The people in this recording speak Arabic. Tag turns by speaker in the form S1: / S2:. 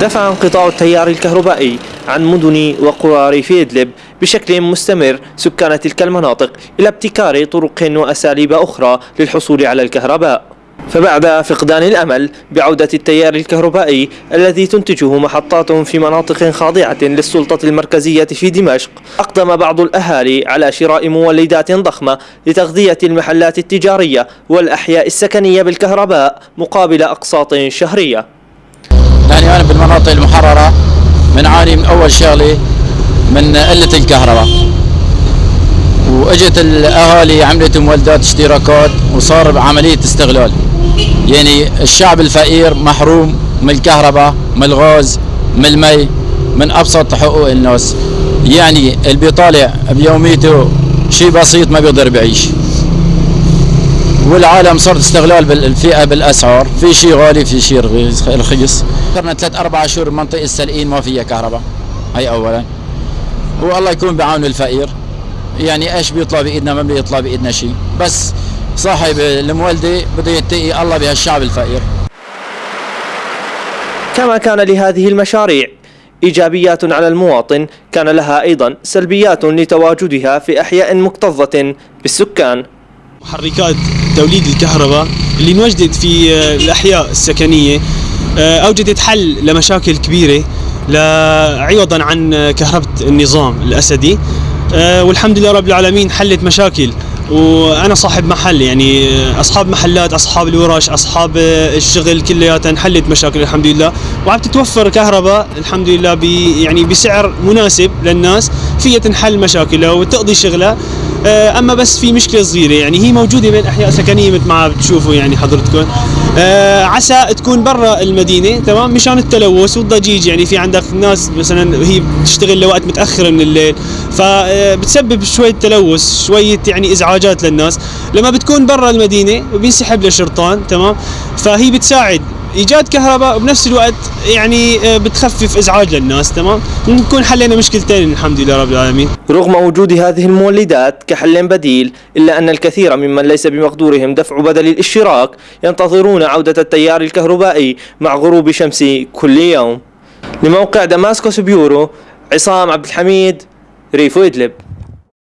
S1: دفع انقطاع التيار الكهربائي عن مدن وقرى ريف إدلب بشكل مستمر سكان تلك المناطق إلى ابتكار طرق وأساليب أخرى للحصول على الكهرباء. فبعد فقدان الأمل بعودة التيار الكهربائي الذي تنتجه محطات في مناطق خاضعة للسلطة المركزية في دمشق أقدم بعض الأهالي على شراء مولدات ضخمة لتغذية المحلات التجارية والأحياء السكنية بالكهرباء مقابل أقساط شهرية.
S2: يعني أنا بالمناطق المحررة بنعاني من أول شغلة من قلة الكهرباء. وإجت الأهالي عملت مولدات اشتراكات وصار عمليه استغلال. يعني الشعب الفقير محروم من الكهرباء من الغاز من المي من أبسط حقوق الناس. يعني اللي بيطالع بيوميته شيء بسيط ما بيقدر بيعيش والعالم صار استغلال بالفئة بالأسعار. في شيء غالي في شيء رخيص. صرنا ثلاث أربع شهور منطقة السلقين ما فيها كهرباء. هي اولا. والله يكون بعون الفقير. يعني إيش بيطلع بإيدنا؟ ما بيطلع بإيدنا شيء. بس صاحب المولدة بده يتقي الله بهالشعب الفقير.
S1: كما كان لهذه المشاريع. إيجابيات على المواطن كان لها أيضا سلبيات لتواجدها في أحياء مكتظة بالسكان.
S3: محركات توليد الكهرباء اللي انوجدت في الأحياء السكنية آه، أوجدت حل لمشاكل كبيرة عوضا عن كهرباء النظام الأسدي. آه، والحمد لله رب العالمين حلت مشاكل وأنا صاحب محل يعني أصحاب محلات أصحاب الورش أصحاب الشغل كلياتها انحلت مشاكل الحمد لله. وعم تتوفر كهرباء الحمد لله يعني بسعر مناسب للناس فيها تنحل مشاكلها وتقضي شغلها أما بس في مشكلة صغيرة يعني هي موجودة بين أحياء سكنية مثل ما بتشوفوا يعني حضرتكم. آه، عسى تكون برا المدينة تمام؟ مشان التلوث والضجيج يعني في عندك ناس مثلا هي بتشتغل لوقت متأخر من الليل فبتسبب شوية تلوث شوية يعني إزعاجات للناس. لما بتكون برا المدينة وبينسحب للشرطان تمام؟ فهي بتساعد. إيجاد كهرباء وبنفس الوقت يعني آه، بتخفف إزعاج للناس تمام؟ نكون حلينا مشكلتين الحمد لله رب العالمين.
S1: رغم وجود هذه المولدات كحل بديل إلا أن الكثير ممن ليس بمقدورهم دفع بدل الاشتراك ينتظرون عودة التيار الكهربائي مع غروب شمس كل يوم. لموقع دماسكوس بيورو عصام عبد الحميد ريفو إدلب.